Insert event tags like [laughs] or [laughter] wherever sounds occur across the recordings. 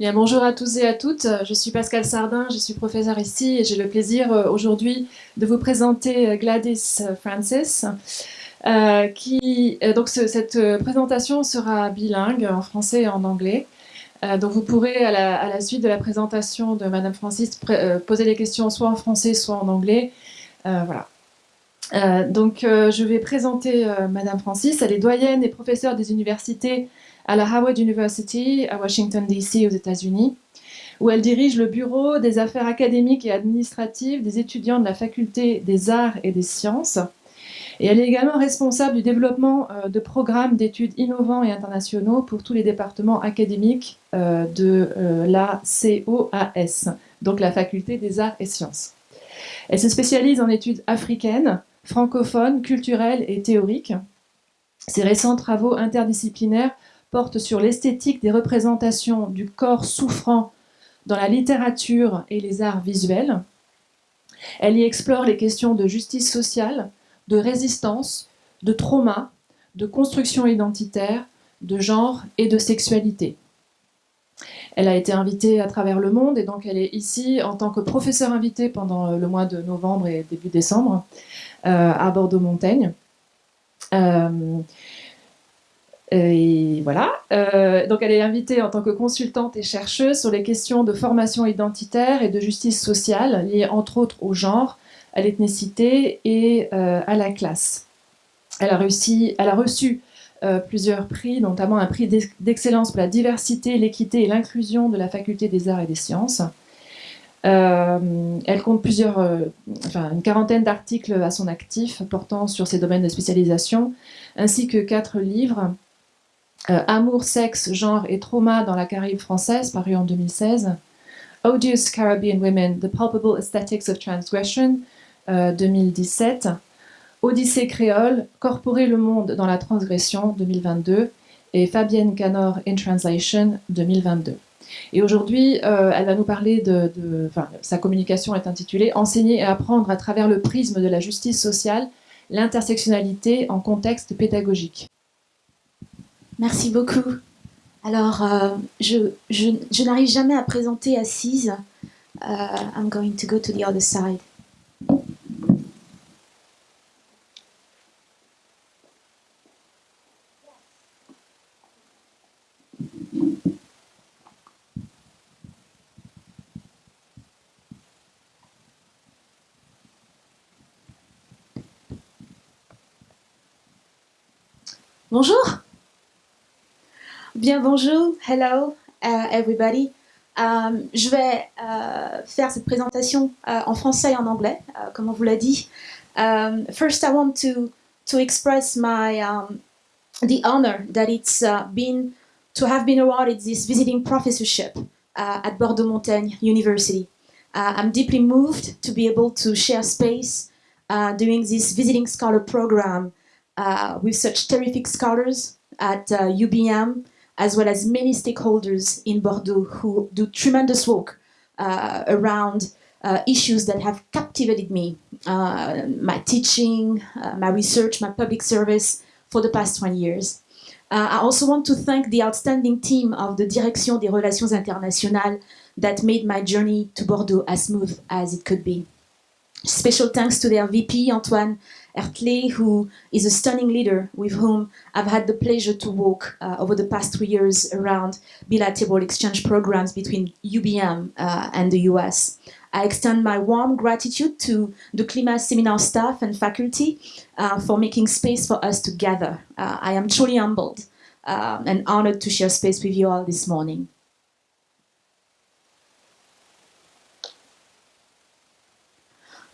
Bonjour à tous et à toutes, je suis Pascal Sardin, je suis professeur ici et j'ai le plaisir euh, aujourd'hui de vous présenter euh, Gladys Francis. Euh, qui, donc cette présentation sera bilingue en français et en anglais. donc vous pourrez à la, suite de la présentation de Madame Francis poser des questions soit en français soit en anglais. voilà. donc je vais présenter Madame Francis, elle est doyenne et professeure des universités à la Howard University à Washington DC aux États-Unis, où elle dirige le bureau des affaires académiques et administratives des étudiants de la faculté des arts et des sciences. Et elle est également responsable du développement euh, de programmes d'études innovants et internationaux pour tous les départements académiques euh, de euh, la COAS, donc la faculté des arts et sciences. Elle se spécialise en études africaines, francophones, culturelles et théoriques. Ses récents travaux interdisciplinaires porte sur l'esthétique des représentations du corps souffrant dans la littérature et les arts visuels. Elle y explore les questions de justice sociale, de résistance, de trauma, de construction identitaire, de genre et de sexualité. Elle a été invitée à travers le monde et donc elle est ici en tant que professeure invitée pendant le mois de novembre et début décembre euh, à Bordeaux-Montaigne. Euh, et voilà. Euh, donc elle est invitée en tant que consultante et chercheuse sur les questions de formation identitaire et de justice sociale liées entre autres au genre, à l'ethnicité et euh, à la classe. Elle a, réussi, elle a reçu euh, plusieurs prix, notamment un prix d'excellence pour la diversité, l'équité et l'inclusion de la faculté des arts et des sciences. elle compte plusieurs, enfin, une quarantaine d'articles à son actif portant sur ses domaines de spécialisation, ainsi que quatre livres euh, Amour, sexe, genre et trauma dans la Caraïbe française, paru en 2016. Odious Caribbean Women, The Palpable Aesthetics of Transgression, 2017. Euh, Odyssée créole, Corporer le monde dans la transgression, 2022. Et Fabienne Canor in Translation, 2022. Et aujourd'hui, euh, elle va nous parler de, enfin, sa communication est intitulée Enseigner et apprendre à travers le prisme de la justice sociale, l'intersectionnalité en contexte pédagogique. Merci beaucoup. Alors, euh, je, je, n'arrive jamais à présenter assise. Uh, I'm going to go to the other side. Bonjour Bien, bonjour, hello uh, everybody. Um, je vais uh, faire cette présentation uh, en français et en anglais, uh, comme on vous l'a dit. Um, first, I want to to express my um, the honor that it's uh, been to have been awarded this visiting professorship uh, at Bordeaux Montaigne University. I'm deeply moved to be able to share space during this visiting scholar program with such terrific scholars at UBM, as well as many stakeholders in Bordeaux who do tremendous work uh, around uh, issues that have captivated me, uh, my teaching, uh, my research, my public service for the past 20 years. Uh, I also want to thank the outstanding team of the Direction des Relations Internationales that made my journey to Bordeaux as smooth as it could be. Special thanks to their VP, Antoine Ertley, who is a stunning leader with whom I've had the pleasure to work uh, over the past three years around bilateral exchange programs between UBM uh, and the US. I extend my warm gratitude to the Klima seminar staff and faculty uh, for making space for us to gather. Uh, I am truly humbled uh, and honored to share space with you all this morning.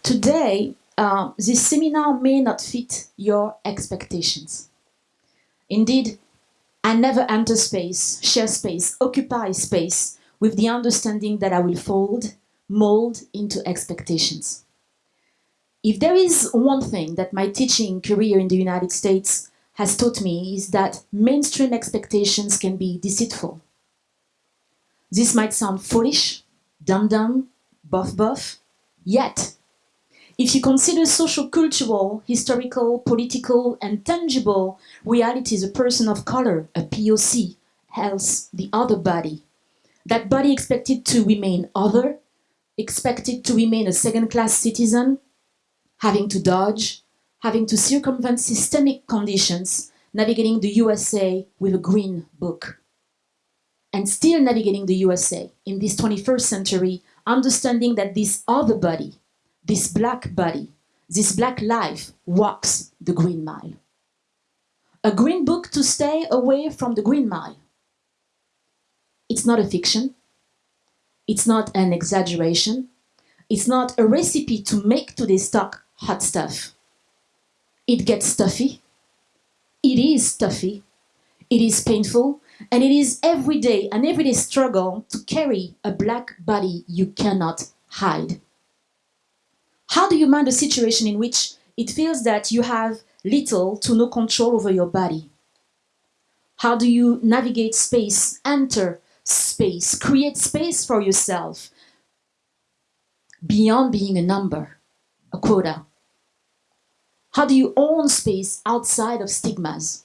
Today, uh, this seminar may not fit your expectations. Indeed, I never enter space, share space, occupy space with the understanding that I will fold, mold into expectations. If there is one thing that my teaching career in the United States has taught me is that mainstream expectations can be deceitful. This might sound foolish, dumb-dumb, buff-buff, yet if you consider social, cultural, historical, political, and tangible realities, a person of color, a POC, else the other body, That body expected to remain other, expected to remain a second class citizen, having to dodge, having to circumvent systemic conditions, navigating the USA with a green book. And still navigating the USA in this 21st century, understanding that this other body, this black body, this black life walks the green mile. A green book to stay away from the green mile. It's not a fiction. It's not an exaggeration. It's not a recipe to make today's talk hot stuff. It gets stuffy. It is stuffy. It is painful. And it is every day an everyday struggle to carry a black body you cannot hide. How do you mind a situation in which it feels that you have little to no control over your body? How do you navigate space, enter space, create space for yourself beyond being a number, a quota? How do you own space outside of stigmas?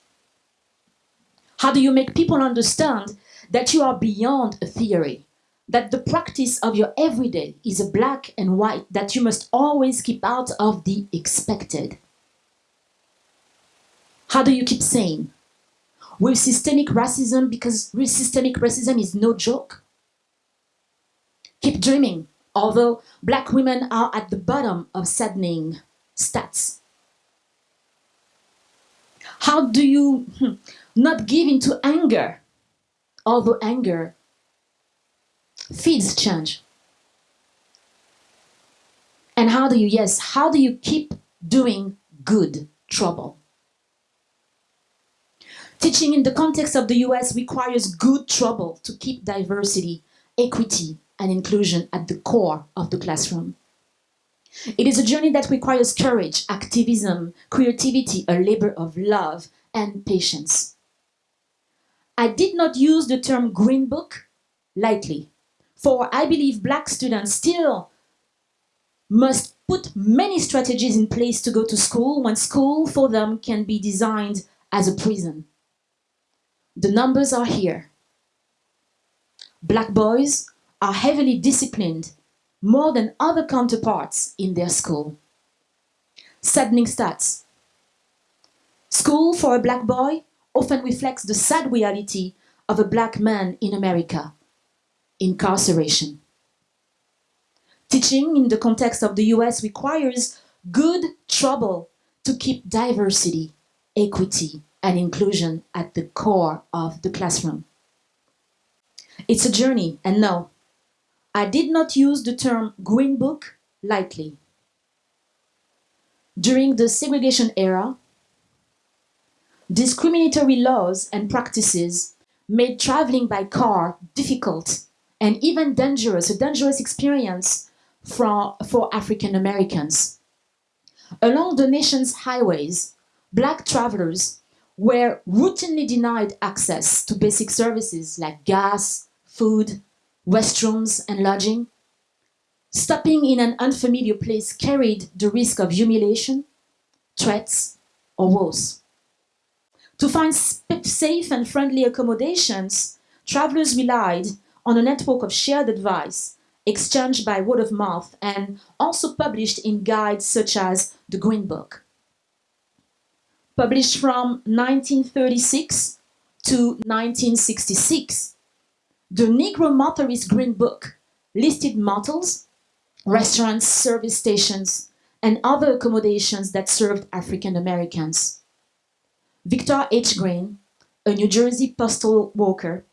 How do you make people understand that you are beyond a theory? That the practice of your everyday is a black and white that you must always keep out of the expected? How do you keep saying? With systemic racism, because systemic racism is no joke. Keep dreaming, although black women are at the bottom of saddening stats. How do you hmm, not give into anger, although anger feeds change. And how do you, yes, how do you keep doing good trouble? Teaching in the context of the US requires good trouble to keep diversity, equity, and inclusion at the core of the classroom. It is a journey that requires courage, activism, creativity, a labor of love, and patience. I did not use the term green book lightly, for I believe black students still must put many strategies in place to go to school when school for them can be designed as a prison. The numbers are here. Black boys are heavily disciplined more than other counterparts in their school. Saddening stats. School for a black boy often reflects the sad reality of a black man in America, incarceration. Teaching in the context of the US requires good trouble to keep diversity, equity, and inclusion at the core of the classroom. It's a journey, and no, I did not use the term Green Book lightly. During the segregation era, discriminatory laws and practices made traveling by car difficult and even dangerous, a dangerous experience for, for African Americans. Along the nation's highways, black travelers were routinely denied access to basic services like gas, food, restrooms, and lodging. Stopping in an unfamiliar place carried the risk of humiliation, threats, or worse. To find safe and friendly accommodations, travelers relied on a network of shared advice exchanged by word of mouth and also published in guides such as the Green Book. Published from 1936 to 1966, the Negro Motorist Green Book listed motels, restaurants, service stations, and other accommodations that served African Americans. Victor H. Green, a New Jersey postal worker,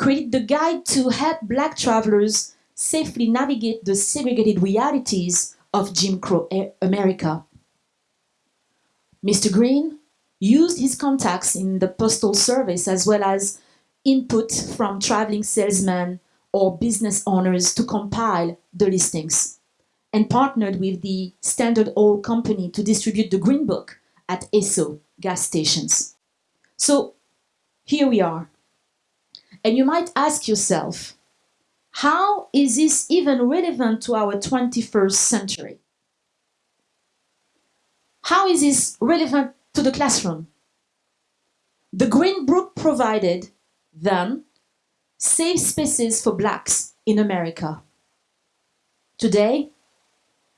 created the guide to help black travelers safely navigate the segregated realities of Jim Crow America. Mr. Green used his contacts in the postal service as well as input from traveling salesmen or business owners to compile the listings and partnered with the Standard Oil Company to distribute the Green Book at Esso gas stations. So here we are. And you might ask yourself, how is this even relevant to our 21st century? How is this relevant to the classroom? The Green Book provided then safe spaces for blacks in America. Today,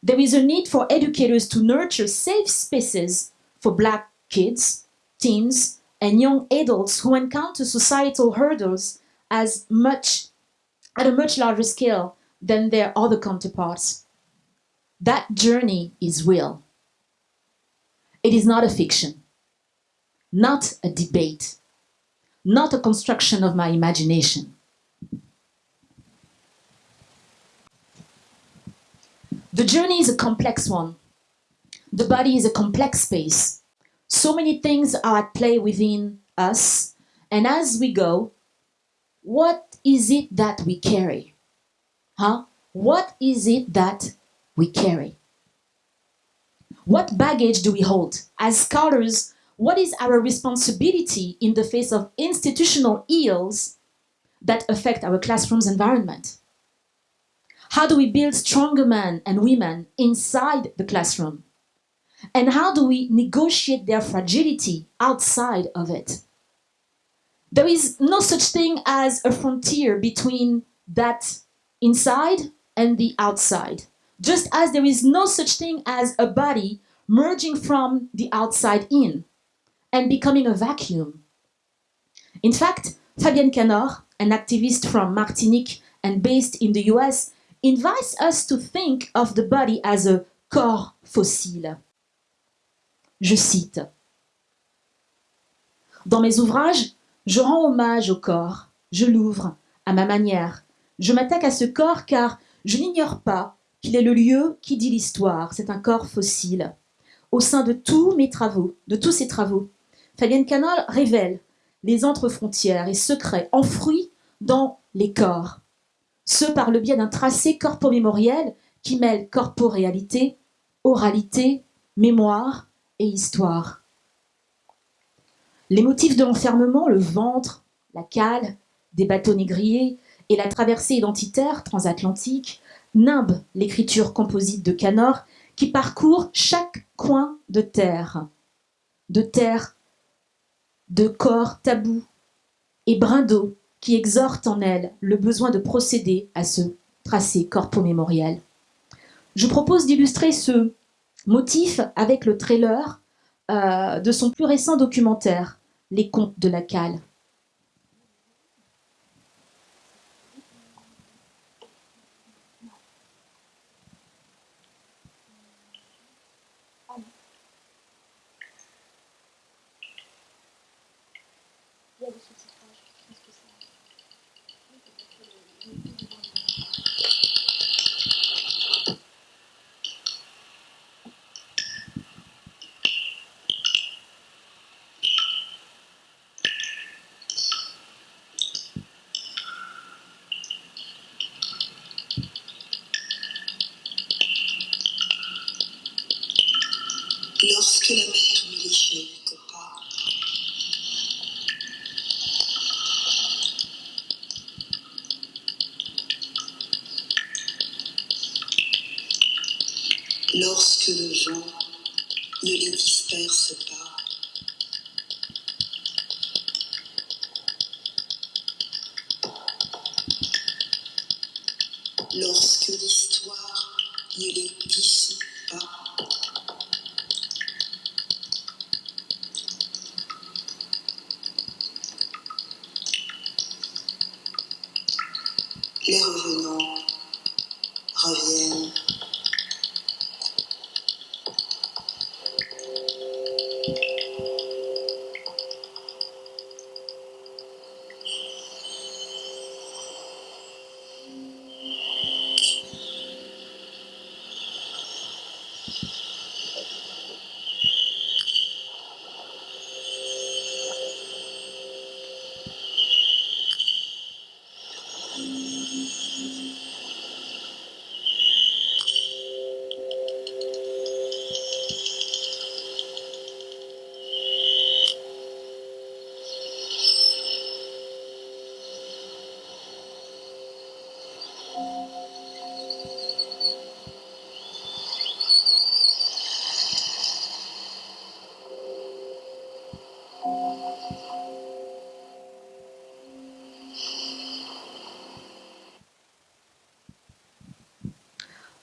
there is a need for educators to nurture safe spaces for black kids, teens, and young adults who encounter societal hurdles as much at a much larger scale than their other counterparts. That journey is real. It is not a fiction, not a debate, not a construction of my imagination. The journey is a complex one. The body is a complex space. So many things are at play within us, and as we go, what is it that we carry? Huh? What is it that we carry? What baggage do we hold? As scholars, what is our responsibility in the face of institutional ills that affect our classroom's environment? How do we build stronger men and women inside the classroom? And how do we negotiate their fragility outside of it? There is no such thing as a frontier between that inside and the outside. Just as there is no such thing as a body merging from the outside in and becoming a vacuum. In fact, Fabienne Canor, an activist from Martinique and based in the US, invites us to think of the body as a corps fossile. Je cite Dans mes ouvrages, je rends hommage au corps, je l'ouvre à ma manière. Je m'attaque à ce corps car je n'ignore pas qu'il est le lieu qui dit l'histoire. C'est un corps fossile. Au sein de tous mes travaux, de tous ces travaux, Fabienne Canol révèle les entre-frontières et secrets enfouis dans les corps. Ce par le biais d'un tracé corpo-mémoriel qui mêle corporéalité, oralité, mémoire histoire. Les motifs de l'enfermement, le ventre, la cale, des bateaux négriers et la traversée identitaire transatlantique nimbent l'écriture composite de Canor qui parcourt chaque coin de terre, de terre, de corps tabous et brins qui exhortent en elle le besoin de procéder à ce tracé corpo-mémoriel. Je propose d'illustrer ce motif avec le trailer euh, de son plus récent documentaire, les contes de la cale.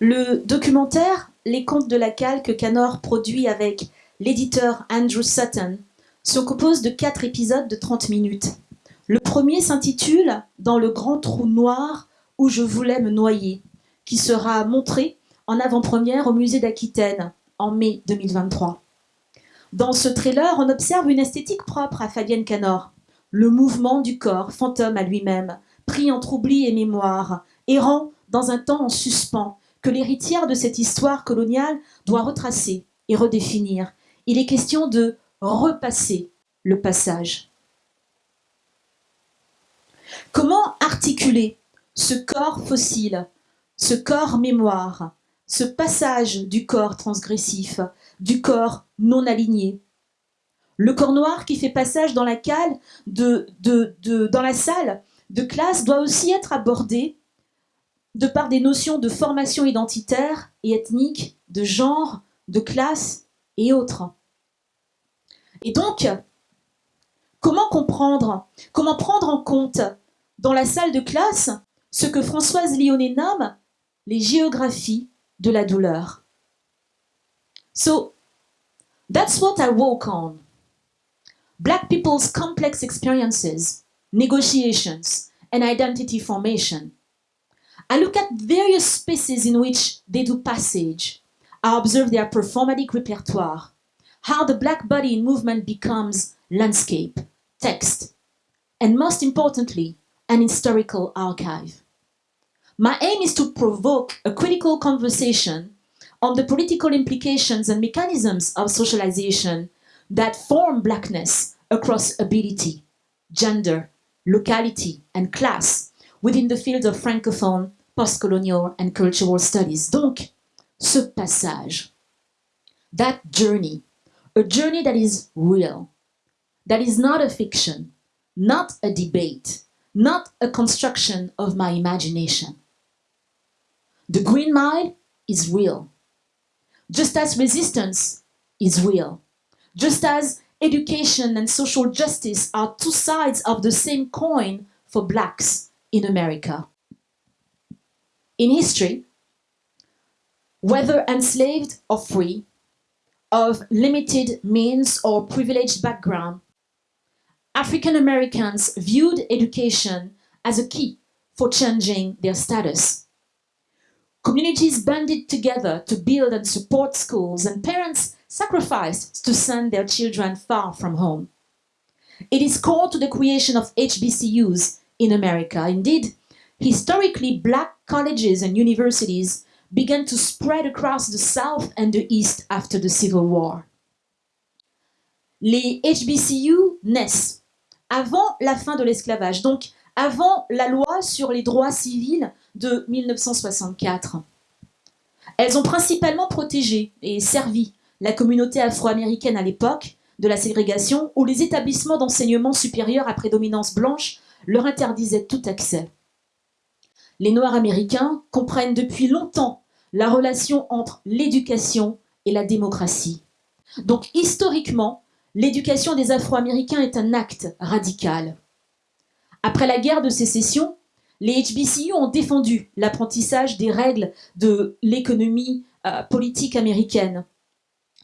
Le documentaire Les Contes de la Cale que Canor produit avec l'éditeur Andrew Sutton se compose de quatre épisodes de 30 minutes. Le premier s'intitule Dans le grand trou noir où je voulais me noyer, qui sera montré en avant-première au musée d'Aquitaine en mai 2023. Dans ce trailer, on observe une esthétique propre à Fabienne Canor, le mouvement du corps, fantôme à lui-même, pris entre oubli et mémoire, errant dans un temps en suspens, que l'héritière de cette histoire coloniale doit retracer et redéfinir. Il est question de repasser le passage. Comment articuler ce corps fossile, ce corps mémoire, ce passage du corps transgressif, du corps non aligné? Le corps noir qui fait passage dans la cale, dans la salle de classe doit aussi être abordé de par des notions de formation identitaire et ethnique, de genre, de classe et autres. Et donc, comment comprendre, comment prendre en compte dans la salle de classe ce que Françoise Lyonnais nomme les géographies de la douleur? So, that's what I work on. Black people's complex experiences, negotiations, and identity formation. I look at various spaces in which they do passage. I observe their performatic repertoire, how the black body in movement becomes landscape, text, and most importantly, an historical archive. My aim is to provoke a critical conversation on the political implications and mechanisms of socialization that form blackness across ability, gender, locality, and class within the field of francophone, postcolonial, and cultural studies. Donc, ce passage, that journey, a journey that is real, that is not a fiction, not a debate, not a construction of my imagination. The Green Mile is real, just as resistance is real, just as education and social justice are two sides of the same coin for blacks in America. In history, whether enslaved or free, of limited means or privileged background, African Americans viewed education as a key for changing their status. Communities banded together to build and support schools, and parents sacrificed to send their children far from home. It is core to the creation of HBCUs in America. Indeed, historically, black colleges and universities began to spread across the South and the East after the Civil War. Les HBCU naissent avant la fin de l'esclavage, donc avant la loi sur les droits civils de 1964. Elles ont principalement protégé et servi la communauté afro-américaine à l'époque de la ségrégation où les établissements d'enseignement supérieur à prédominance blanche leur interdisaient tout accès. Les Noirs américains comprennent depuis longtemps la relation entre l'éducation et la démocratie. Donc historiquement, l'éducation des Afro-Américains est un acte radical. Après la guerre de sécession, les HBCU ont défendu l'apprentissage des règles de l'économie euh, politique américaine.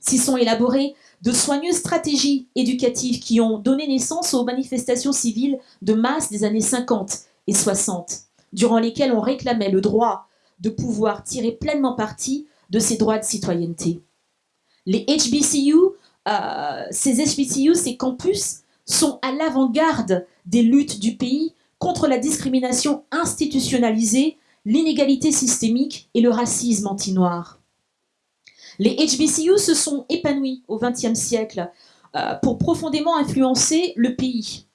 S'y sont élaborées de soigneuses stratégies éducatives qui ont donné naissance aux manifestations civiles de masse des années 50 et 60, durant lesquelles on réclamait le droit de pouvoir tirer pleinement parti de ses droits de citoyenneté. Les HBCU, euh, ces HBCU, ces campus, sont à l'avant-garde des luttes du pays contre la discrimination institutionnalisée, l'inégalité systémique et le racisme anti-noir. Les HBCU se sont épanouis au XXe siècle euh, pour profondément influencer le pays.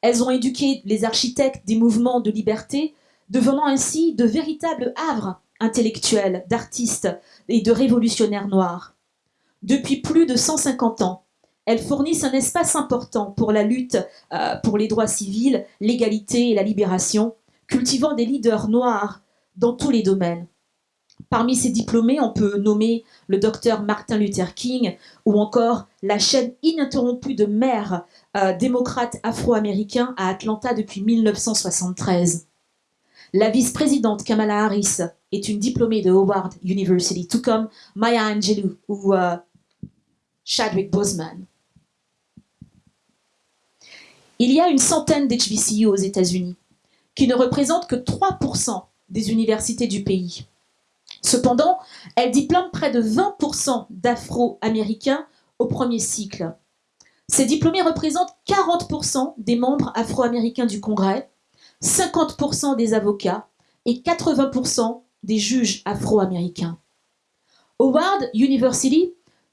Elles ont éduqué les architectes des mouvements de liberté, devenant ainsi de véritables havres intellectuels, d'artistes et de révolutionnaires noirs. Depuis plus de 150 ans, elles fournissent un espace important pour la lutte euh, pour les droits civils, l'égalité et la libération, cultivant des leaders noirs dans tous les domaines. Parmi ces diplômés, on peut nommer le docteur Martin Luther King ou encore la chaîne ininterrompue de maires euh, démocrates afro-américains à Atlanta depuis 1973. La vice-présidente Kamala Harris est une diplômée de Howard University, tout comme Maya Angelou ou euh, Chadwick Boseman. Il y a une centaine d'HBCU aux États-Unis, qui ne représentent que 3% des universités du pays. Cependant, elles diplôment près de 20% d'Afro-Américains au premier cycle. Ces diplômés représentent 40% des membres afro-américains du Congrès, 50% des avocats et 80% des juges afro-américains. Howard University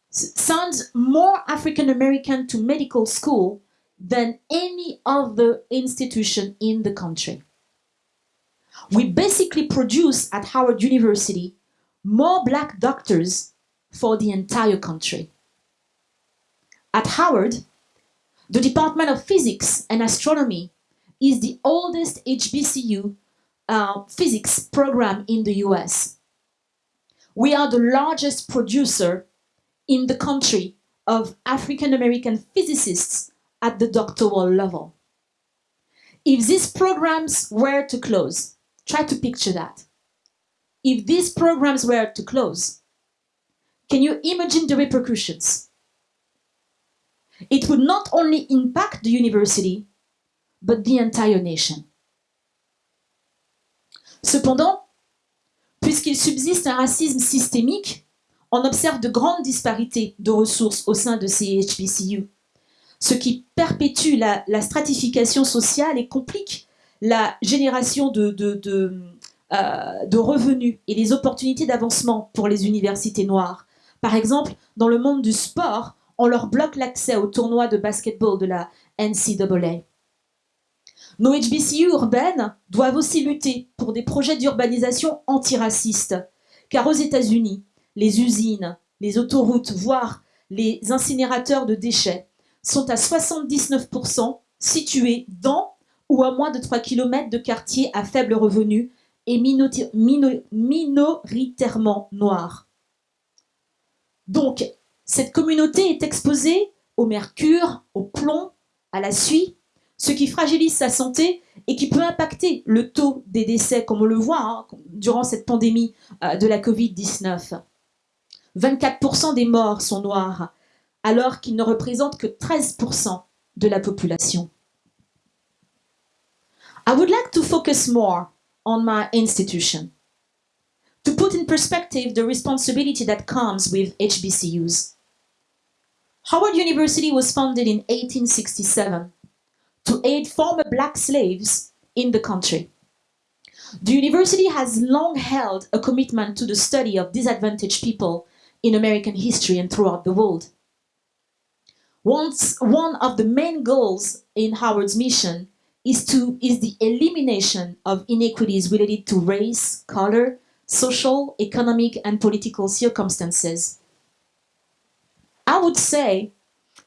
sends more African American to medical school than any other institution in the country. We basically produce at Howard University more black doctors for the entire country. At Howard, the Department of Physics and Astronomy is the oldest HBCU uh, physics program in the US. We are the largest producer in the country of African American physicists at the doctoral level. If these programs were to close, try to picture that. If these programs were to close, can you imagine the repercussions? It would not only impact the university, but the entire nation. Cependant, puisqu'il subsiste un racisme systémique, on observe de grandes disparités de ressources au sein de ces HBCU, ce qui perpétue la, stratification sociale et complique la génération euh, de revenus et les opportunités d'avancement pour les universités noires. Par exemple, dans le monde du sport, on leur bloque l'accès au tournoi de basketball de la NCAA. Nos HBCU urbaines doivent aussi lutter pour des projets d'urbanisation antiracistes, car aux États-Unis, les usines, les autoroutes, voire les incinérateurs de déchets sont à 79% situés dans ou à moins de 3 km de quartiers à faible revenu et minoritairement noirs. Donc, cette communauté est exposée au mercure, au plomb, à la suie, ce qui fragilise sa santé et qui peut impacter le taux des décès, comme on le voit hein, durant cette pandémie euh, de la Covid-19. 24% des morts sont noirs, alors qu'ils ne représentent que 13% de la population. I would like to focus more on my institution. To put in perspective the responsibility that comes with HBCUs. Howard University was founded in 1867 to aid former black slaves in the country. The university has long held a commitment to the study of disadvantaged people in American history and throughout the world. Once, one of the main goals in Howard's mission is, to, is the elimination of inequities related to race, color, social, economic, and political circumstances. I would say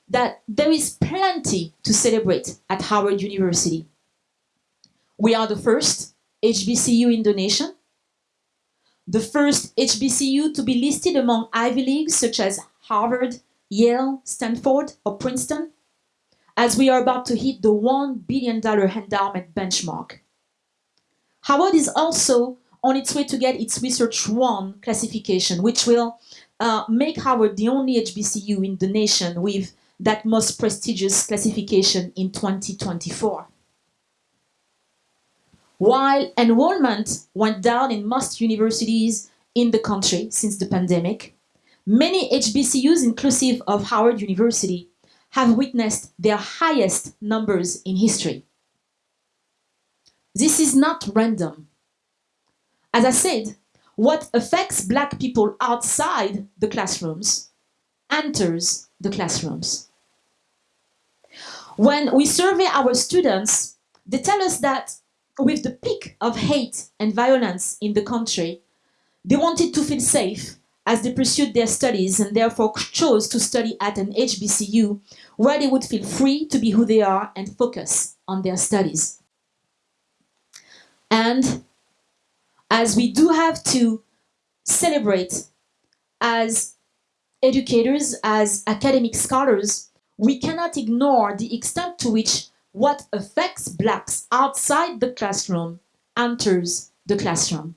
that there is plenty to celebrate at Howard University. We are the first HBCU in the nation, the first HBCU to be listed among Ivy Leagues such as Harvard, Yale, Stanford, or Princeton, as we are about to hit the $1 billion endowment benchmark. Howard is also on its way to get its Research 1 classification, which will uh, make Howard the only HBCU in the nation with that most prestigious classification in 2024. While enrollment went down in most universities in the country since the pandemic, many HBCUs, inclusive of Howard University, have witnessed their highest numbers in history. This is not random. As I said, what affects Black people outside the classrooms enters the classrooms. When we survey our students, they tell us that with the peak of hate and violence in the country, they wanted to feel safe as they pursued their studies and therefore chose to study at an HBCU where they would feel free to be who they are and focus on their studies. And as we do have to celebrate as educators, as academic scholars, we cannot ignore the extent to which what affects blacks outside the classroom enters the classroom.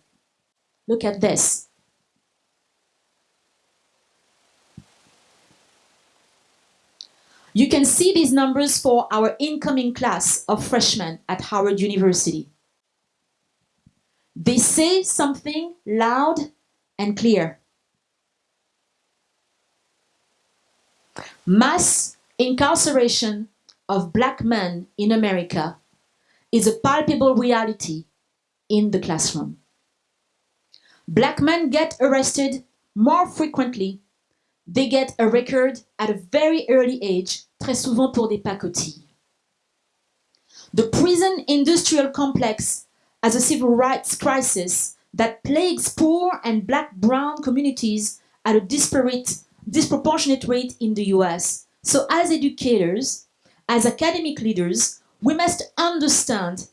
Look at this. You can see these numbers for our incoming class of freshmen at Howard University. They say something loud and clear. Mass incarceration of black men in America is a palpable reality in the classroom. Black men get arrested more frequently. They get a record at a very early age, très souvent pour des pacotilles. The prison industrial complex as a civil rights crisis that plagues poor and black brown communities at a disparate, disproportionate rate in the US. So as educators, as academic leaders, we must understand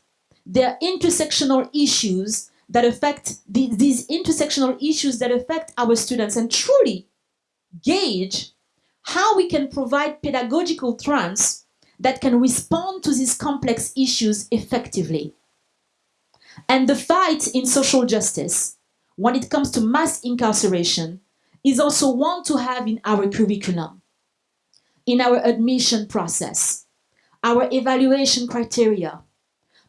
there are intersectional issues that affect the, these intersectional issues that affect our students and truly gauge how we can provide pedagogical trends that can respond to these complex issues effectively. And the fight in social justice, when it comes to mass incarceration, is also one to have in our curriculum, in our admission process, our evaluation criteria,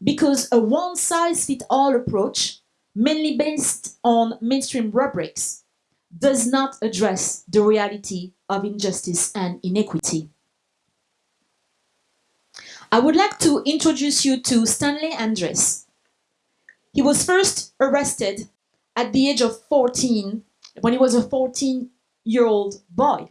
because a one-size-fits-all approach, mainly based on mainstream rubrics, does not address the reality of injustice and inequity. I would like to introduce you to Stanley Andres, he was first arrested at the age of 14, when he was a 14 year old boy.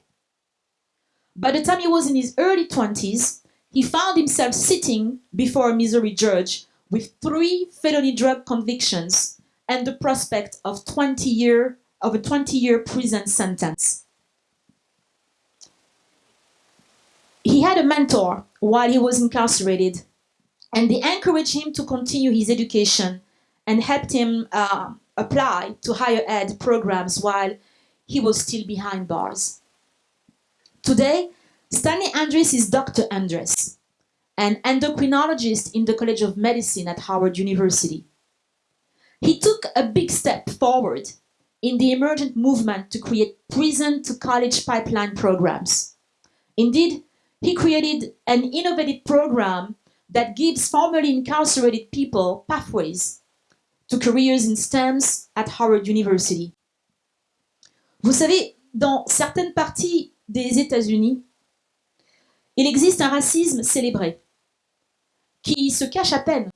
By the time he was in his early 20s, he found himself sitting before a Missouri judge with three felony drug convictions and the prospect of 20 year of a 20 year prison sentence. He had a mentor while he was incarcerated and they encouraged him to continue his education and helped him uh, apply to higher ed programs while he was still behind bars. Today, Stanley Andres is Dr. Andres, an endocrinologist in the College of Medicine at Howard University. He took a big step forward in the emergent movement to create prison to college pipeline programs. Indeed, he created an innovative program that gives formerly incarcerated people pathways to careers in STEMs at Howard University. Vous savez, dans certaines parties des États-Unis, il existe un racisme célébré qui se cache à peine.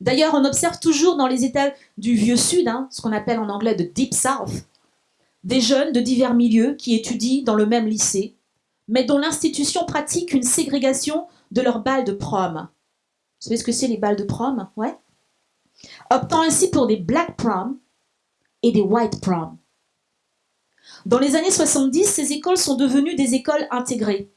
D'ailleurs, on observe toujours dans les États du Vieux Sud, hein, ce qu'on appelle en anglais de Deep South, des jeunes de divers milieux qui étudient dans le même lycée, mais dont l'institution pratique une ségrégation de leurs balles de prom. Vous savez ce que c'est les balles de prom? Ouais? Optant ainsi pour des black prom et des white prom. Dans les années 70, ces écoles sont devenues des écoles intégrées.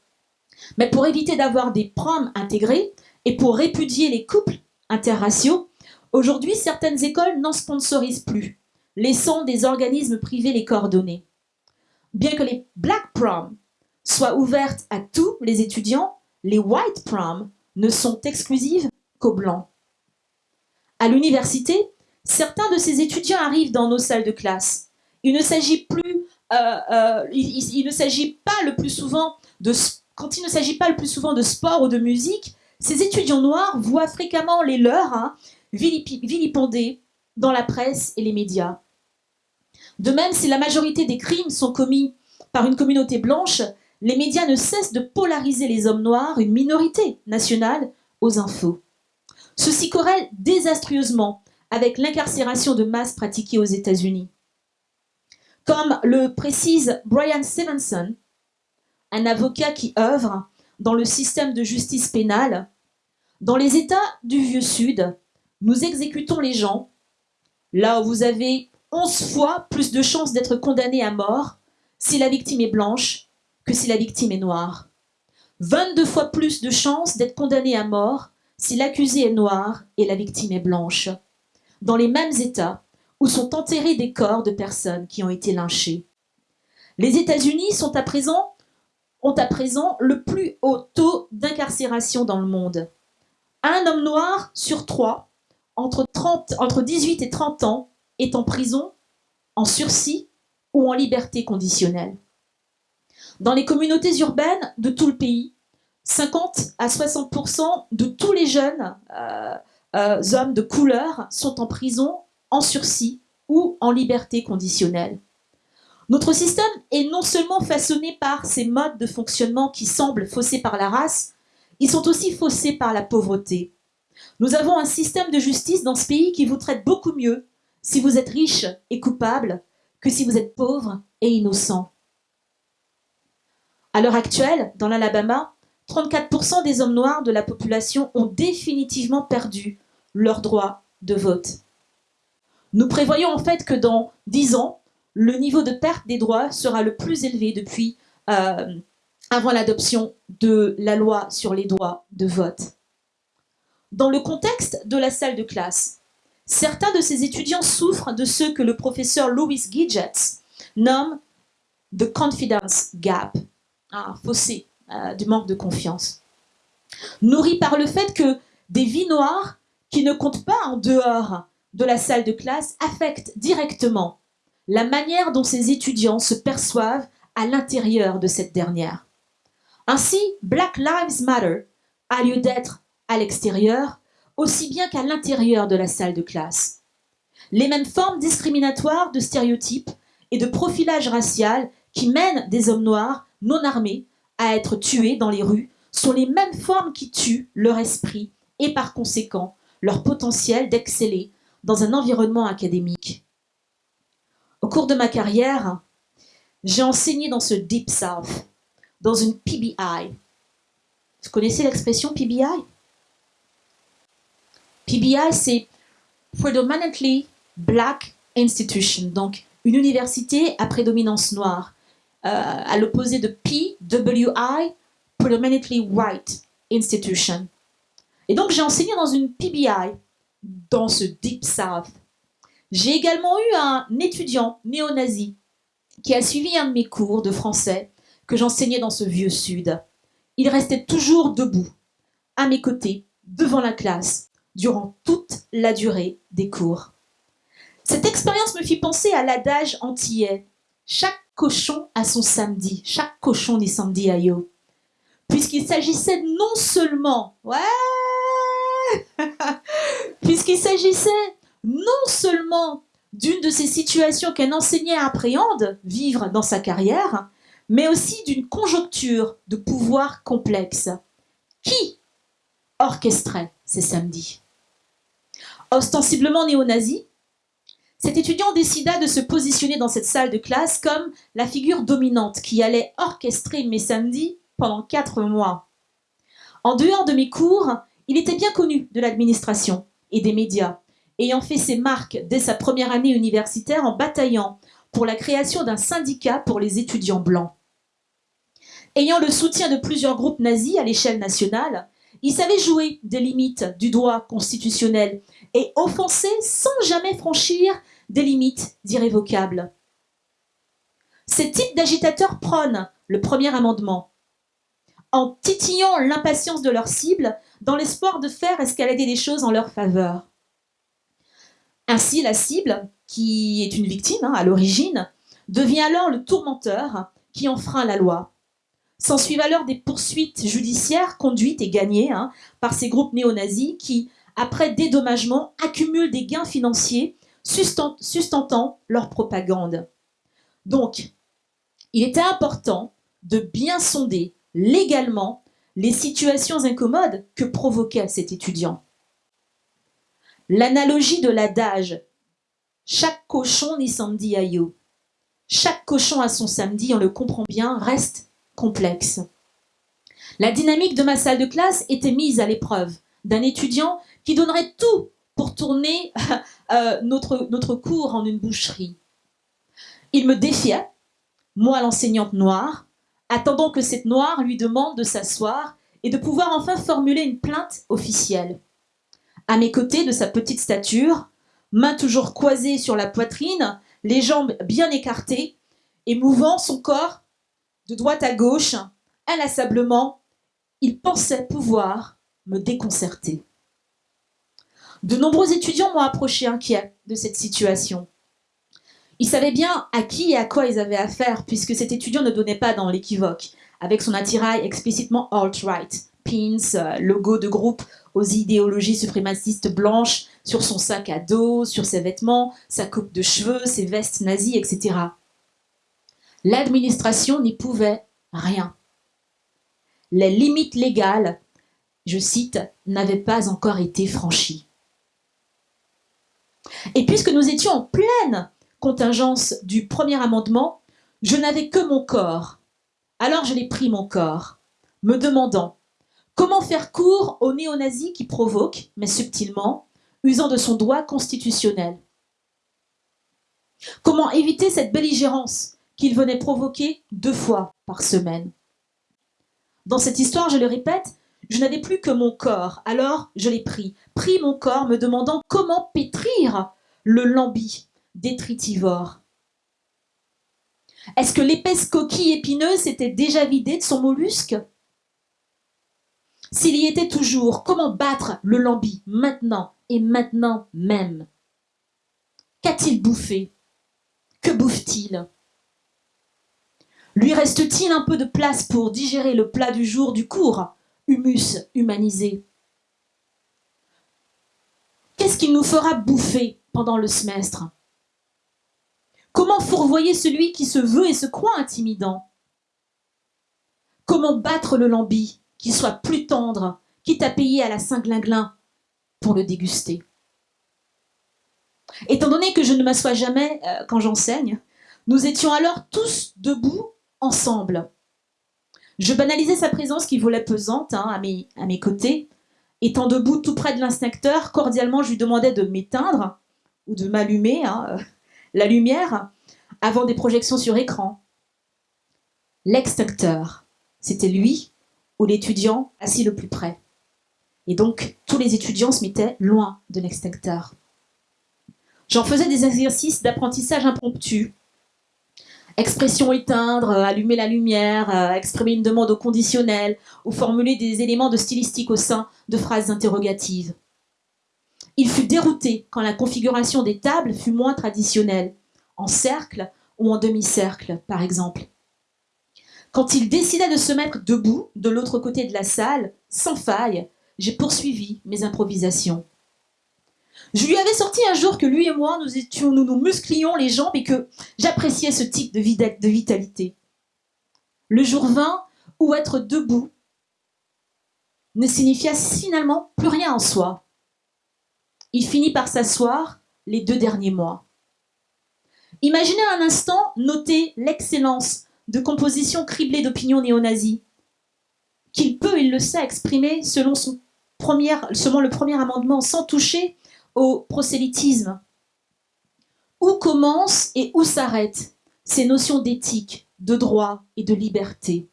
Mais pour éviter d'avoir des proms intégrés et pour répudier les couples interraciaux, aujourd'hui certaines écoles n'en sponsorisent plus, laissant des organismes privés les coordonner. Bien que les black prom soient ouvertes à tous les étudiants, les white prom ne sont exclusives qu'aux blancs. À l'université, certains de ces étudiants arrivent dans nos salles de classe. Il ne s'agit plus, souvent de, quand il ne s'agit pas le plus souvent de sport ou de musique, ces étudiants noirs voient fréquemment les leurs hein, vilipendés dans la presse et les médias. De même, si la majorité des crimes sont commis par une communauté blanche, les médias ne cessent de polariser les hommes noirs, une minorité nationale, aux infos. Ceci corrèle désastreusement avec l'incarcération de masse pratiquée aux États-Unis. Comme le précise Brian Stevenson, un avocat qui œuvre dans le système de justice pénale, dans les États du Vieux Sud, nous exécutons les gens là où vous avez 11 fois plus de chances d'être condamné à mort si la victime est blanche que si la victime est noire. 22 fois plus de chances d'être condamné à mort si l'accusé est noir et la victime est blanche, dans les mêmes États où sont enterrés des corps de personnes qui ont été lynchées. Les États-Unis ont à présent le plus haut taux d'incarcération dans le monde. Un homme noir sur trois, entre, 30, entre 18 et 30 ans, est en prison, en sursis ou en liberté conditionnelle. Dans les communautés urbaines de tout le pays, 50 à 60% de tous les jeunes euh, euh, hommes de couleur sont en prison, en sursis ou en liberté conditionnelle. Notre système est non seulement façonné par ces modes de fonctionnement qui semblent faussés par la race, ils sont aussi faussés par la pauvreté. Nous avons un système de justice dans ce pays qui vous traite beaucoup mieux si vous êtes riche et coupable que si vous êtes pauvre et innocent. À l'heure actuelle, dans l'Alabama, 34% des hommes noirs de la population ont définitivement perdu leur droit de vote. Nous prévoyons en fait que dans 10 ans, le niveau de perte des droits sera le plus élevé depuis euh, avant l'adoption de la loi sur les droits de vote. Dans le contexte de la salle de classe, certains de ces étudiants souffrent de ce que le professeur Louis Gidgets nomme « the confidence gap », un fossé euh, du manque de confiance. Nourri par le fait que des vies noires qui ne comptent pas en dehors de la salle de classe affectent directement la manière dont ces étudiants se perçoivent à l'intérieur de cette dernière. Ainsi, Black Lives Matter a lieu d'être à l'extérieur aussi bien qu'à l'intérieur de la salle de classe. Les mêmes formes discriminatoires de stéréotypes et de profilage racial qui mènent des hommes noirs non armés à être tués dans les rues sont les mêmes formes qui tuent leur esprit et par conséquent leur potentiel d'exceller dans un environnement académique. Au cours de ma carrière, j'ai enseigné dans ce Deep South, dans une PBI. Vous connaissez l'expression PBI PBI, c'est Predominantly Black Institution, donc une université à prédominance noire. Euh, à l'opposé de PWI, Predominantly White Institution. Et donc j'ai enseigné dans une PBI, dans ce Deep South. J'ai également eu un étudiant néo-nazi qui a suivi un de mes cours de français que j'enseignais dans ce vieux sud. Il restait toujours debout, à mes côtés, devant la classe, durant toute la durée des cours. Cette expérience me fit penser à l'adage antillais. Chaque cochon a son samedi. Chaque cochon dit samedi à yo. Puisqu'il s'agissait non seulement, ouais, [laughs] puisqu'il s'agissait non seulement d'une de ces situations qu'un enseignant appréhende vivre dans sa carrière, mais aussi d'une conjoncture de pouvoir complexe. Qui orchestrait ces samedis? Ostensiblement néo-nazi, cet étudiant décida de se positionner dans cette salle de classe comme la figure dominante qui allait orchestrer mes samedis pendant quatre mois. En dehors de mes cours, il était bien connu de l'administration et des médias, ayant fait ses marques dès sa première année universitaire en bataillant pour la création d'un syndicat pour les étudiants blancs. Ayant le soutien de plusieurs groupes nazis à l'échelle nationale, il savait jouer des limites du droit constitutionnel et offenser sans jamais franchir des limites irrévocables. Ces types d'agitateurs prônent le premier amendement, en titillant l'impatience de leur cible dans l'espoir de faire escalader les choses en leur faveur. Ainsi, la cible, qui est une victime hein, à l'origine, devient alors le tourmenteur qui enfreint la loi. S'ensuivent alors des poursuites judiciaires conduites et gagnées hein, par ces groupes néo-nazis qui, après dédommagement, accumulent des gains financiers sustentant leur propagande. Donc, il était important de bien sonder légalement les situations incommodes que provoquait cet étudiant. L'analogie de l'adage « chaque cochon ni samedi ayo », chaque cochon a son samedi, on le comprend bien, reste complexe. La dynamique de ma salle de classe était mise à l'épreuve d'un étudiant qui donnerait tout pour tourner [laughs] euh, notre, cours en une boucherie. Il me défiait, moi l'enseignante noire, attendant que cette noire lui demande de s'asseoir et de pouvoir enfin formuler une plainte officielle. À mes côtés de sa petite stature, main toujours croisée sur la poitrine, les jambes bien écartées, et mouvant son corps de droite à gauche, inlassablement, il pensait pouvoir me déconcerter. De nombreux étudiants m'ont approché inquiets de cette situation. Ils savaient bien à qui et à quoi ils avaient affaire, puisque cet étudiant ne donnait pas dans l'équivoque, avec son attirail explicitement alt-right, pins, euh, logo de groupe aux idéologies suprémacistes blanches sur son sac à dos, sur ses vêtements, sa coupe de cheveux, ses vestes nazies, etc. L'administration n'y pouvait rien. Les limites légales, je cite, n'avaient pas encore été franchies. Et puisque nous étions en pleine contingence du premier amendement, je n'avais que mon corps. Alors je l'ai pris mon corps, me demandant comment faire court au néo-nazi qui provoque, mais subtilement, usant de son doigt constitutionnel. Comment éviter cette belligérance qu'il venait provoquer deux fois par semaine Dans cette histoire, je le répète, je n'avais plus que mon corps, alors je l'ai pris, pris mon corps, me demandant comment pétrir le lambi détritivore. Est-ce que l'épaisse coquille épineuse s'était déjà vidée de son mollusque? S'il y était toujours, comment battre le lambi maintenant et maintenant même? Qu'a-t-il bouffé? Que bouffe-t-il? Lui reste-t-il un peu de place pour digérer le plat du jour du cours? Humus humanisé. Qu'est-ce qu'il nous fera bouffer pendant le semestre? Comment fourvoyer celui qui se veut et se croit intimidant? Comment battre le lambi, qui soit plus tendre, quitte à payer à la Saint-Glinglin pour le déguster? Étant donné que je ne m'assois jamais euh, quand j'enseigne, nous étions alors tous debout ensemble. Je banalisais sa présence qui volait pesante hein, à, mes, côtés. Étant debout tout près de l'instincteur, cordialement je lui demandais de m'éteindre ou de m'allumer. Hein, la lumière avant des projections sur écran. L'extincteur, c'était lui ou l'étudiant assis le plus près. Et donc, tous les étudiants se mettaient loin de l'extincteur. J'en faisais des exercices d'apprentissage impromptu. Expression éteindre, allumer la lumière, euh, exprimer une demande au conditionnel, ou formuler des éléments de stylistique au sein de phrases interrogatives. Il fut dérouté quand la configuration des tables fut moins traditionnelle en cercle ou en demi-cercle, par exemple. Quand il décida de se mettre debout de l'autre côté de la salle, sans faille, j'ai poursuivi mes improvisations. Je lui avais sorti un jour que lui et moi, nous étions, nous musclions les jambes et que j'appréciais ce type de, vitalité. Le jour vint où être debout ne signifia finalement plus rien en soi. Il finit par s'asseoir les deux derniers mois. Imaginez un instant noter l'excellence de composition criblée d'opinions néo-nazis, qu'il peut, il le sait, exprimer selon le premier amendement, sans toucher au prosélytisme. Où commencent et où s'arrêtent ces notions d'éthique, de droit et de liberté?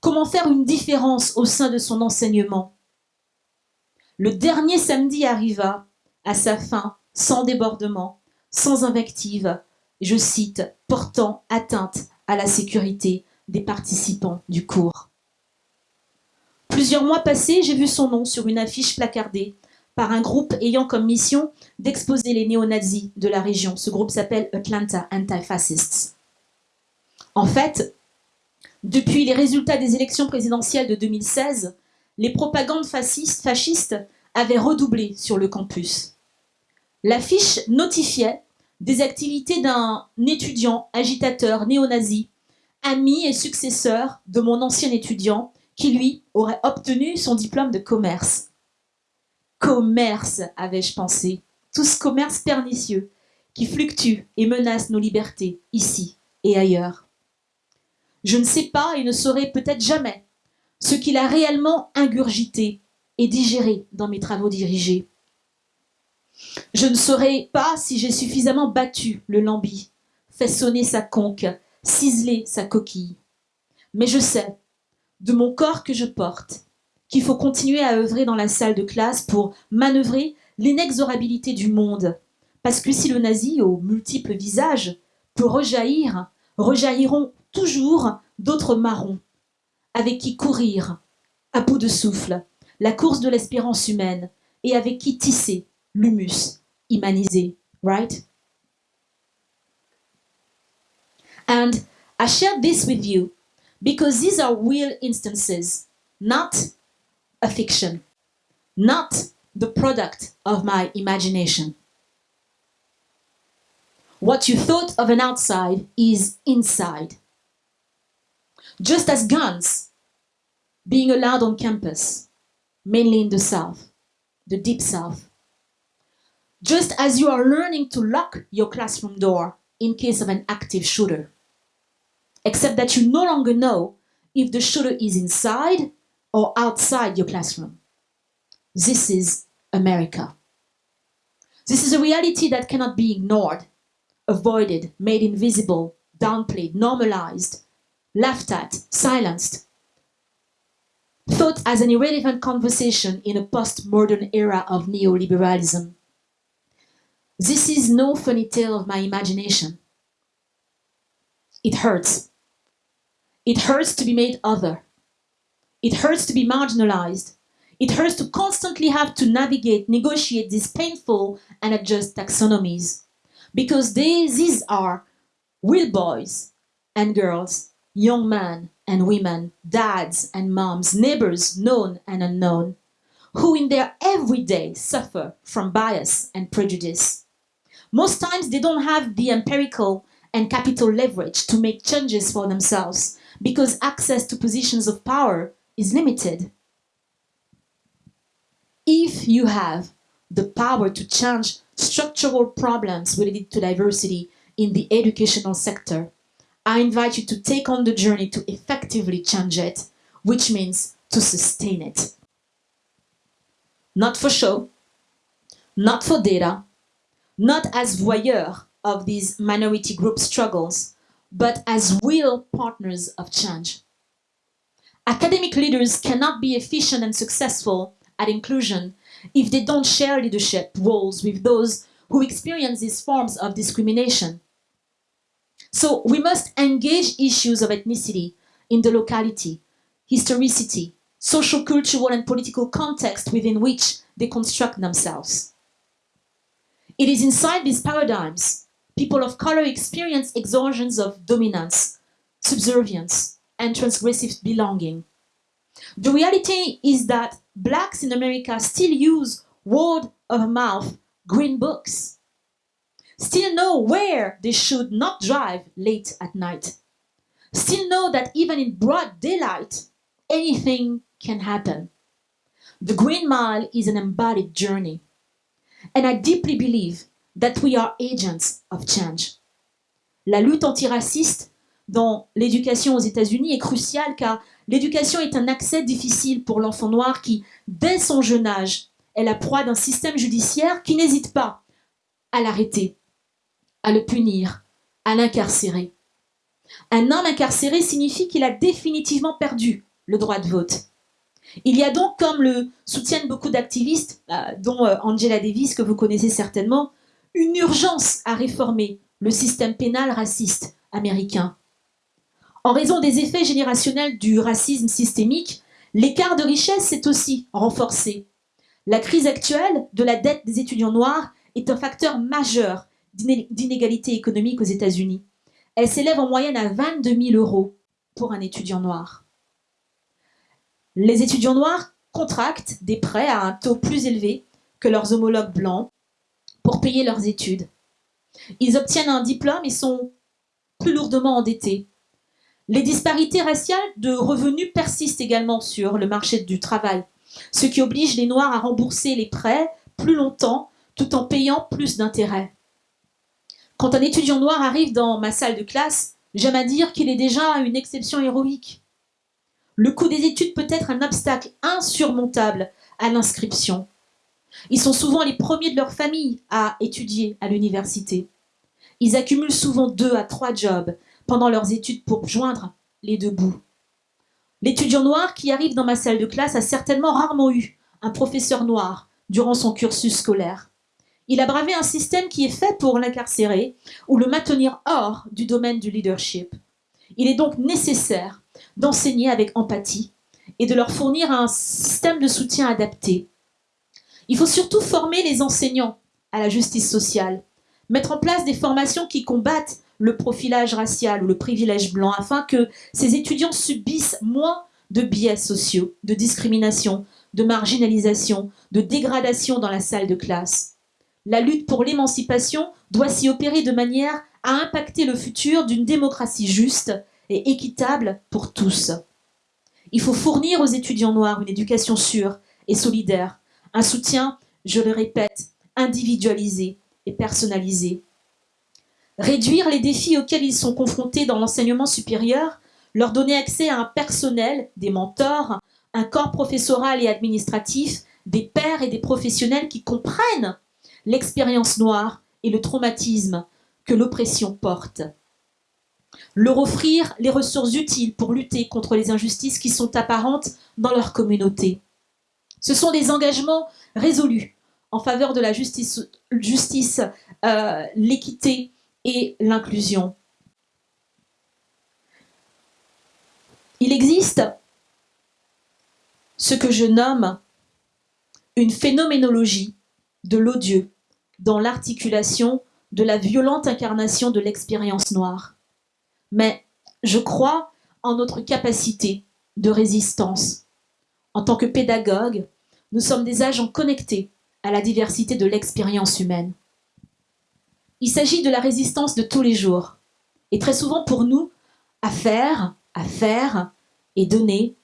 Comment faire une différence au sein de son enseignement? Le dernier samedi arriva à sa fin, sans débordement, sans invective, je cite, portant atteinte à la sécurité des participants du cours. Plusieurs mois passés, j'ai vu son nom sur une affiche placardée par un groupe ayant comme mission d'exposer les néo-nazis de la région. Ce groupe s'appelle Atlanta Anti-Fascists. En fait, depuis les résultats des élections présidentielles de 2016, les propagandes fascistes, fascistes avaient redoublé sur le campus. L'affiche notifiait des activités d'un étudiant agitateur néo-nazi, ami et successeur de mon ancien étudiant, qui lui aurait obtenu son diplôme de commerce. Commerce, avais-je pensé, tout ce commerce pernicieux qui fluctue et menace nos libertés, ici et ailleurs. Je ne sais pas et ne saurai peut-être jamais ce qu'il a réellement ingurgité et digéré dans mes travaux dirigés. Je ne saurais pas si j'ai suffisamment battu le lambi, fait sonner sa conque, ciselé sa coquille. Mais je sais, de mon corps que je porte, qu'il faut continuer à œuvrer dans la salle de classe pour manœuvrer l'inexorabilité du monde. Parce que si le nazi, aux multiples visages, peut rejaillir, rejailliront toujours d'autres marrons, avec qui courir, à bout de souffle, la course de l'espérance humaine, et avec qui tisser l'humus humanisé, right? And I share this with you because these are real instances, not a fiction, not the product of my imagination. What you thought of an outside is inside. Just as guns being allowed on campus, mainly in the South, the deep South. Just as you are learning to lock your classroom door in case of an active shooter. Except that you no longer know if the shooter is inside or outside your classroom. This is America. This is a reality that cannot be ignored, avoided, made invisible, downplayed, normalized, laughed at, silenced, thought as an irrelevant conversation in a post-modern era of neoliberalism. This is no funny tale of my imagination. It hurts. It hurts to be made other. It hurts to be marginalized. It hurts to constantly have to navigate, negotiate these painful and adjust taxonomies. Because they, these are real boys and girls, young men and women, dads and moms, neighbors known and unknown, who in their everyday suffer from bias and prejudice. Most times they don't have the empirical and capital leverage to make changes for themselves because access to positions of power is limited. If you have the power to change structural problems related to diversity in the educational sector, I invite you to take on the journey to effectively change it, which means to sustain it. Not for show, not for data, not as voyeur of these minority group struggles, but as real partners of change. Academic leaders cannot be efficient and successful at inclusion if they don't share leadership roles with those who experience these forms of discrimination. So we must engage issues of ethnicity in the locality, historicity, social, cultural, and political context within which they construct themselves. It is inside these paradigms people of color experience exhaustions of dominance, subservience, and transgressive belonging. The reality is that blacks in America still use word of mouth green books, still know where they should not drive late at night, still know that even in broad daylight, anything can happen. The Green Mile is an embodied journey. And I deeply believe that we are agents of change. La lutte antiraciste dans l'éducation aux États-Unis est cruciale car l'éducation est un accès difficile pour l'enfant noir qui, dès son jeune âge, est la proie d'un système judiciaire qui n'hésite pas à l'arrêter, à le punir, à l'incarcérer. Un homme incarcéré signifie qu'il a définitivement perdu le droit de vote. Il y a donc, comme le soutiennent beaucoup d'activistes, euh, dont euh, Angela Davis, que vous connaissez certainement, une urgence à réformer le système pénal raciste américain. En raison des effets générationnels du racisme systémique, l'écart de richesse s'est aussi renforcé. La crise actuelle de la dette des étudiants noirs est un facteur majeur d'inégalité économique aux États-Unis. Elle s'élève en moyenne à 22 000 euros pour un étudiant noir. Les étudiants noirs contractent des prêts à un taux plus élevé que leurs homologues blancs pour payer leurs études. Ils obtiennent un diplôme et sont plus lourdement endettés. Les disparités raciales de revenus persistent également sur le marché du travail, ce qui oblige les Noirs à rembourser les prêts plus longtemps tout en payant plus d'intérêts. Quand un étudiant noir arrive dans ma salle de classe, j'aime à dire qu'il est déjà une exception héroïque. Le coût des études peut être un obstacle insurmontable à l'inscription. Ils sont souvent les premiers de leur famille à étudier à l'université. Ils accumulent souvent deux à trois jobs pendant leurs études pour joindre les deux bouts. L'étudiant noir qui arrive dans ma salle de classe a certainement rarement eu un professeur noir durant son cursus scolaire. Il a bravé un système qui est fait pour l'incarcérer ou le maintenir hors du domaine du leadership. Il est donc nécessaire d'enseigner avec empathie et de leur fournir un système de soutien adapté. Il faut surtout former les enseignants à la justice sociale, mettre en place des formations qui combattent le profilage racial ou le privilège blanc afin que ces étudiants subissent moins de biais sociaux, de discrimination, de marginalisation, de dégradation dans la salle de classe. La lutte pour l'émancipation doit s'y opérer de manière à impacter le futur d'une démocratie juste et équitable pour tous. Il faut fournir aux étudiants noirs une éducation sûre et solidaire, un soutien, je le répète, individualisé et personnalisé. Réduire les défis auxquels ils sont confrontés dans l'enseignement supérieur, leur donner accès à un personnel, des mentors, un corps professoral et administratif, des pairs et des professionnels qui comprennent l'expérience noire et le traumatisme que l'oppression porte. Leur offrir les ressources utiles pour lutter contre les injustices qui sont apparentes dans leur communauté. Ce sont des engagements résolus en faveur de la justice, euh, l'équité et l'inclusion. Il existe ce que je nomme une phénoménologie de l'odieux dans l'articulation de la violente incarnation de l'expérience noire. Mais je crois en notre capacité de résistance. En tant que pédagogue, nous sommes des agents connectés à la diversité de l'expérience humaine. Il s'agit de la résistance de tous les jours. Et très souvent pour nous, à faire, à faire et donner,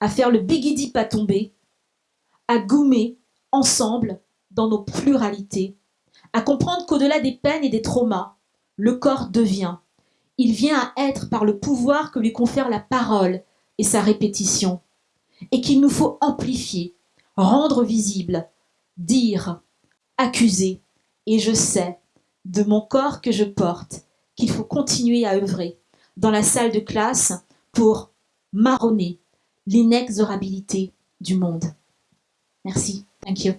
à faire le bigidi pas tomber, à gommer ensemble dans nos pluralités, à comprendre qu'au-delà des peines et des traumas, le corps devient. Il vient à être par le pouvoir que lui confère la parole et sa répétition, et qu'il nous faut amplifier, rendre visible, dire, accuser, et je sais, de mon corps que je porte, qu'il faut continuer à œuvrer dans la salle de classe pour marronner l'inexorabilité du monde. Merci. Thank you.